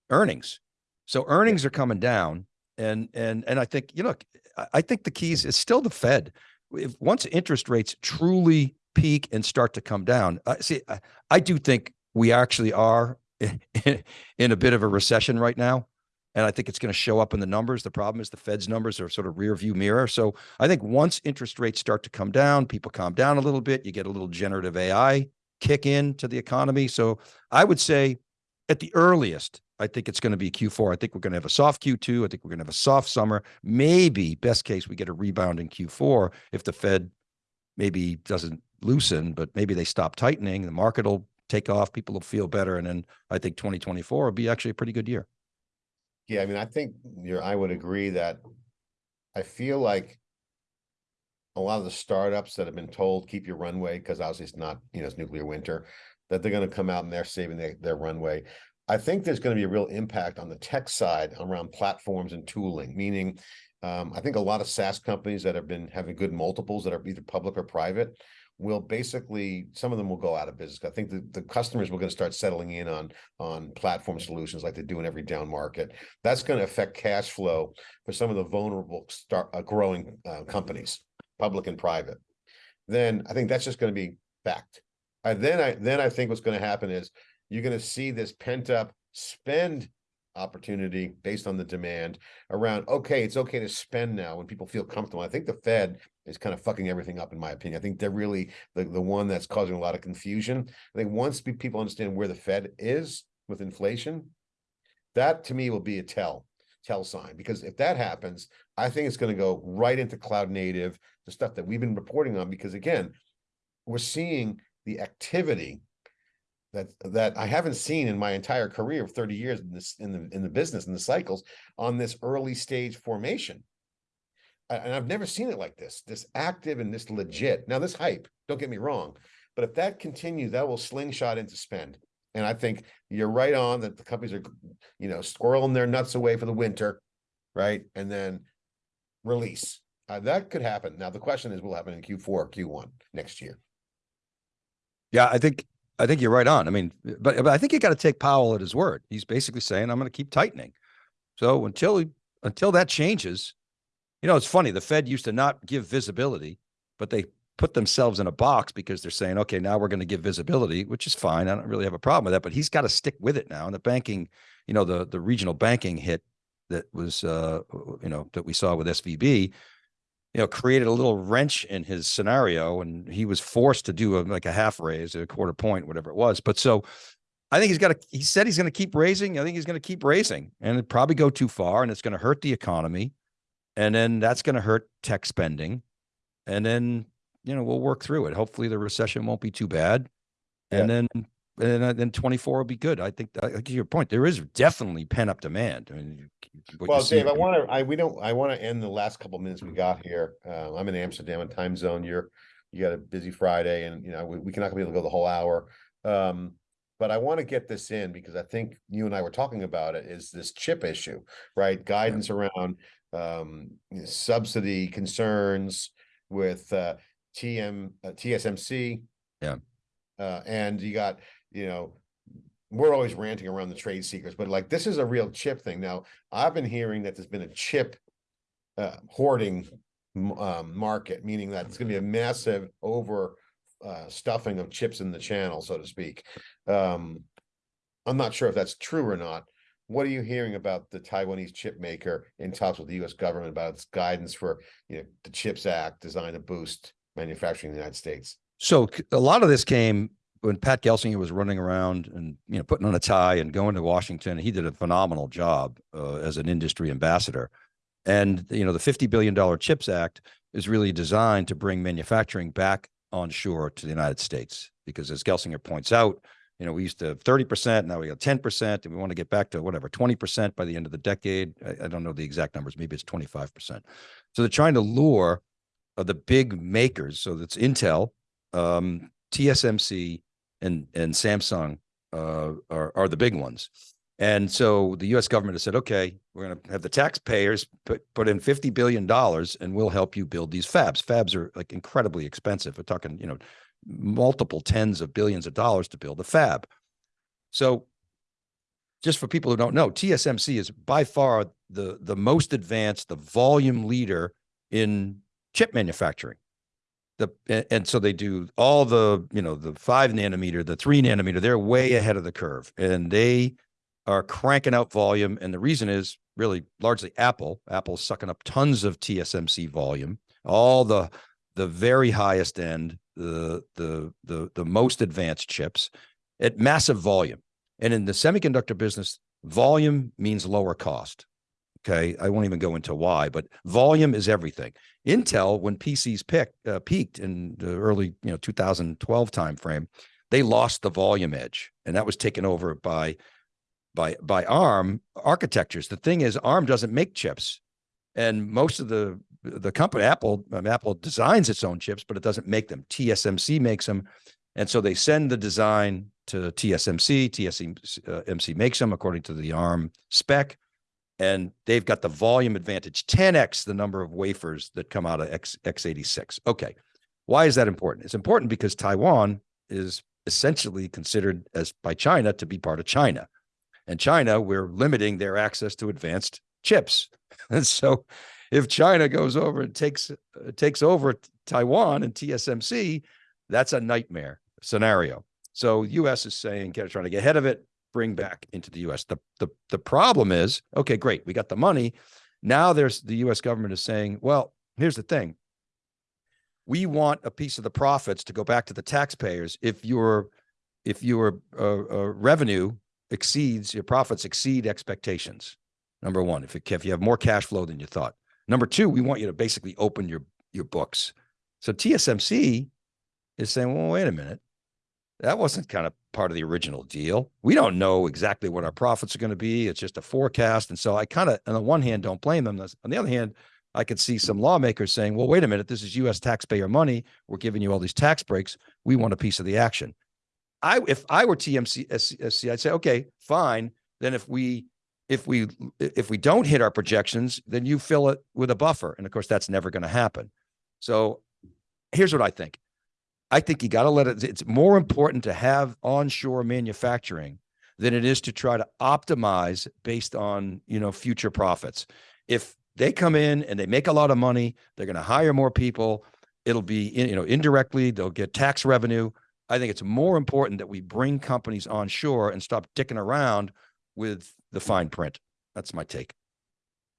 earnings. So earnings are coming down, and and and I think you know I think the keys is still the Fed. If once interest rates truly peak and start to come down, uh, see, I, I do think we actually are [laughs] in a bit of a recession right now and I think it's going to show up in the numbers. The problem is the Fed's numbers are sort of rear view mirror. So I think once interest rates start to come down, people calm down a little bit, you get a little generative AI kick in to the economy. So I would say at the earliest, I think it's going to be Q4. I think we're going to have a soft Q2. I think we're going to have a soft summer. Maybe best case, we get a rebound in Q4 if the Fed maybe doesn't loosen, but maybe they stop tightening. The market will take off. People will feel better. And then I think 2024 will be actually a pretty good year. Yeah, I mean, I think you're, I would agree that I feel like a lot of the startups that have been told, keep your runway, because obviously it's not, you know, it's nuclear winter, that they're gonna come out and they're saving their, their runway. I think there's gonna be a real impact on the tech side around platforms and tooling, meaning um, I think a lot of SaaS companies that have been having good multiples that are either public or private will basically, some of them will go out of business. I think the, the customers were going to start settling in on, on platform solutions like they do in every down market. That's going to affect cash flow for some of the vulnerable start uh, growing uh, companies, public and private. Then I think that's just going to be fact. And then I then I think what's going to happen is you're going to see this pent up spend opportunity based on the demand around, okay, it's okay to spend now when people feel comfortable. I think the Fed is kind of fucking everything up, in my opinion. I think they're really the, the one that's causing a lot of confusion. I think once people understand where the Fed is with inflation, that to me will be a tell, tell sign. Because if that happens, I think it's going to go right into cloud native, the stuff that we've been reporting on. Because again, we're seeing the activity that that I haven't seen in my entire career of 30 years in this in the in the business and the cycles on this early stage formation. And I've never seen it like this, this active and this legit. Now, this hype, don't get me wrong, but if that continues, that will slingshot into spend. And I think you're right on that the companies are, you know, squirreling their nuts away for the winter, right? And then release. Uh, that could happen. Now, the question is, will happen in Q4, Q1 next year? Yeah, I think I think you're right on. I mean, but, but I think you got to take Powell at his word. He's basically saying, I'm going to keep tightening. So until until that changes, you know, it's funny. The Fed used to not give visibility, but they put themselves in a box because they're saying, okay, now we're going to give visibility, which is fine. I don't really have a problem with that, but he's got to stick with it now. And the banking, you know, the the regional banking hit that was, uh, you know, that we saw with SVB you know, created a little wrench in his scenario and he was forced to do a, like a half raise, a quarter point, whatever it was. But so I think he's got to, he said he's going to keep raising. I think he's going to keep raising and it probably go too far and it's going to hurt the economy. And then that's going to hurt tech spending. And then, you know, we'll work through it. Hopefully the recession won't be too bad. And then and uh, then 24 will be good. I think, I think your point, there is definitely pent up demand. I mean, well, Dave, I want to, I, we don't, I want to end the last couple minutes we got here. Uh, I'm in Amsterdam in time zone. You're, you got a busy Friday and, you know, we, we cannot be able to go the whole hour. Um, but I want to get this in because I think you and I were talking about it is this chip issue, right? Guidance yeah. around um, subsidy concerns with uh, TM, uh, TSMC. Yeah. Uh, and you got you know, we're always ranting around the trade secrets, but like this is a real chip thing. Now, I've been hearing that there's been a chip uh, hoarding um, market, meaning that it's going to be a massive over uh, stuffing of chips in the channel, so to speak. Um, I'm not sure if that's true or not. What are you hearing about the Taiwanese chip maker in talks with the U.S. government about its guidance for you know the CHIPS Act designed to boost manufacturing in the United States? So a lot of this came when Pat Gelsinger was running around and you know putting on a tie and going to Washington, he did a phenomenal job uh, as an industry ambassador. And you know the fifty billion dollar Chips Act is really designed to bring manufacturing back onshore to the United States because, as Gelsinger points out, you know we used to have thirty percent, now we got ten percent, and we want to get back to whatever twenty percent by the end of the decade. I, I don't know the exact numbers, maybe it's twenty five percent. So they're trying to lure uh, the big makers. So that's Intel, um, TSMC, and and Samsung uh, are are the big ones. And so the U.S. government has said, okay, we're going to have the taxpayers put put in fifty billion dollars, and we'll help you build these fabs. Fabs are like incredibly expensive. We're talking, you know, multiple tens of billions of dollars to build a fab. So, just for people who don't know, TSMC is by far the the most advanced, the volume leader in chip manufacturing the and so they do all the you know the five nanometer the three nanometer they're way ahead of the curve and they are cranking out volume and the reason is really largely apple. Apple's sucking up tons of tsmc volume all the the very highest end the the the, the most advanced chips at massive volume. And in the semiconductor business volume means lower cost Okay, I won't even go into why, but volume is everything. Intel, when PCs picked, uh, peaked in the early, you know, 2012 timeframe, they lost the volume edge, and that was taken over by by by ARM architectures. The thing is, ARM doesn't make chips, and most of the the company Apple um, Apple designs its own chips, but it doesn't make them. TSMC makes them, and so they send the design to TSMC. TSMC uh, makes them according to the ARM spec, and they've got the volume advantage, 10x the number of wafers that come out of X, x86. Okay, why is that important? It's important because Taiwan is essentially considered as by China to be part of China. And China, we're limiting their access to advanced chips. [laughs] And so if China goes over and takes uh, takes over Taiwan and TSMC, that's a nightmare scenario. So US is saying, trying to get ahead of it, bring back into the US. The, the, the problem is, okay, great, we got the money. Now there's the US government is saying, well, here's the thing. We want a piece of the profits to go back to the taxpayers if your if your uh, uh, revenue exceeds your profits exceed expectations. Number one, if, it, if you have more cash flow than you thought. Number two, we want you to basically open your your books. So TSMC is saying, well, wait a minute. That wasn't kind of part of the original deal. We don't know exactly what our profits are going to be. It's just a forecast. And so I kind of, on the one hand, don't blame them. On the other hand, I could see some lawmakers saying, well, wait a minute, this is US taxpayer money. We're giving you all these tax breaks. We want a piece of the action. I, if I were TMC, I'd say, okay, fine. Then if we, if we, if we don't hit our projections, then you fill it with a buffer. And of course, that's never going to happen. So here's what I think. I think you got to let it, it's more important to have onshore manufacturing than it is to try to optimize based on, you know, future profits. If they come in and they make a lot of money, they're going to hire more people. It'll be, you know, indirectly, they'll get tax revenue. I think it's more important that we bring companies onshore and stop dicking around with the fine print. That's my take.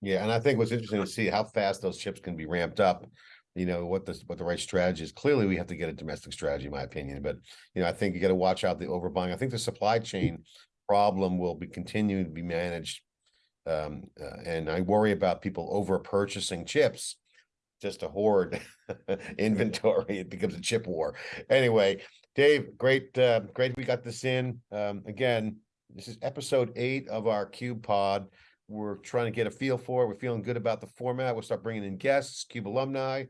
Yeah, and I think what's interesting to see how fast those chips can be ramped up you know, what the, what the right strategy is. Clearly, we have to get a domestic strategy, in my opinion, but, you know, I think you got to watch out the overbuying. I think the supply chain problem will be continuing to be managed. Um, uh, and I worry about people over purchasing chips just to hoard [laughs] inventory. It becomes a chip war. Anyway, Dave, great, uh, great. We got this in. Um, again, this is episode eight of our Cube Pod. We're trying to get a feel for it. We're feeling good about the format. We'll start bringing in guests, Cube alumni,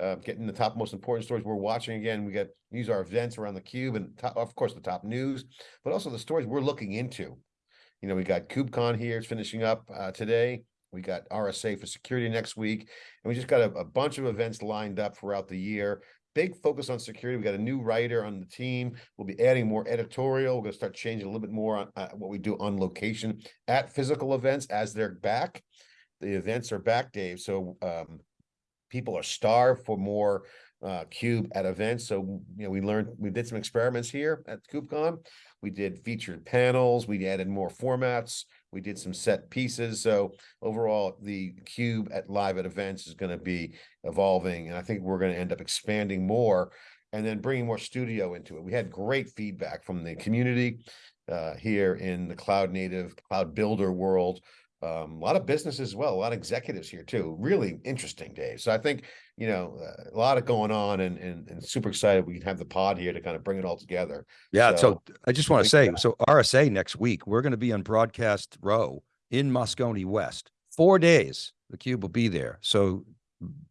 uh, getting the top most important stories we're watching. Again, we got these are events around the Cube and top, of course the top news, but also the stories we're looking into. You know, we got KubeCon here. It's finishing up uh, today. We got RSA for security next week, and we just got a, a bunch of events lined up throughout the year big focus on security. We got a new writer on the team. We'll be adding more editorial. We're going to start changing a little bit more on uh, what we do on location at physical events as they're back. The events are back, Dave. So um, people are starved for more uh, cube at events. So, you know, we learned, we did some experiments here at KubeCon. We did featured panels. We added more formats. We did some set pieces. So overall, the cube at live at events is going to be evolving. And I think we're going to end up expanding more and then bringing more studio into it. We had great feedback from the community uh, here in the cloud native, cloud builder world. Um, a lot of business as well, a lot of executives here too. Really interesting day. So I think, you know, uh, a lot of going on and, and, and super excited we can have the pod here to kind of bring it all together. Yeah. So, so I just want to say, so RSA next week, we're going to be on broadcast row in Moscone West, four days. The cube will be there. So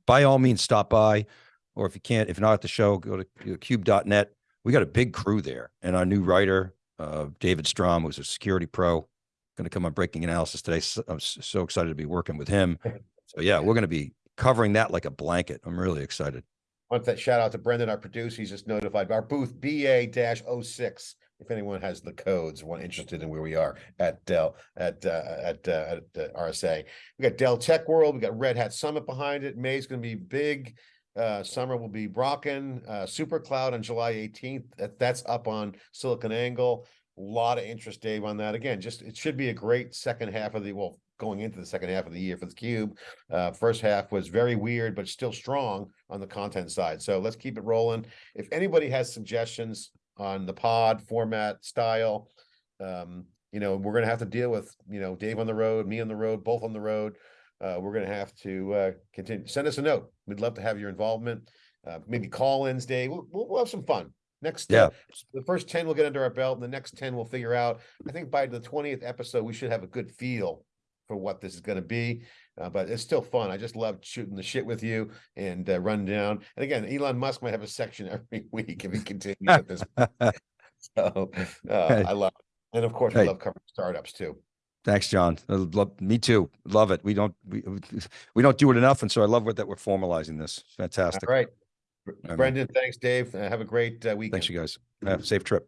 by all means, stop by, or if you can't, if you're not at the show, go to cube.net. We got a big crew there and our new writer, uh, David Strom, who's a security pro going to come on breaking analysis today. So, I'm so excited to be working with him. [laughs] So yeah, we're going to be covering that like a blanket. I'm really excited. I want that shout out to Brendan, our producer. He's just notified our booth BA-06. If anyone has the codes, one interested in where we are at Dell at uh, at uh, at uh, RSA, we got Dell Tech World. We got Red Hat Summit behind it. May's going to be big. Uh, summer will be Brocken, uh, Super Cloud on July 18th. That, that's up on SiliconANGLE. A lot of interest, Dave, on that. Again, just it should be a great second half of the well, going into the second half of the year for the cube. Uh, first half was very weird, but still strong on the content side. So let's keep it rolling. If anybody has suggestions on the pod format style, um, you know, we're gonna have to deal with you know Dave on the road, me on the road, both on the road. Uh, we're gonna have to uh, continue. Send us a note. We'd love to have your involvement. Uh, maybe call-ins, Dave. We'll, we'll have some fun Next, Yeah. the first ten we'll get under our belt, and the next ten we'll figure out. I think by the twentieth episode, we should have a good feel for what this is gonna be. Uh, but it's still fun. I just love shooting the shit with you and uh, run down. And again, Elon Musk might have a section [laughs] every week if he continues at this. [laughs] So, uh, I love, it. and of course, we Hey. love covering startups too. Thanks, John. Love, me too. Love it. We don't, we, we don't do it enough. And so I love what that we're formalizing this. Fantastic. right. Brendan, thanks, Dave. Uh, Have a great uh, weekend. Thanks, you guys. Have a safe trip.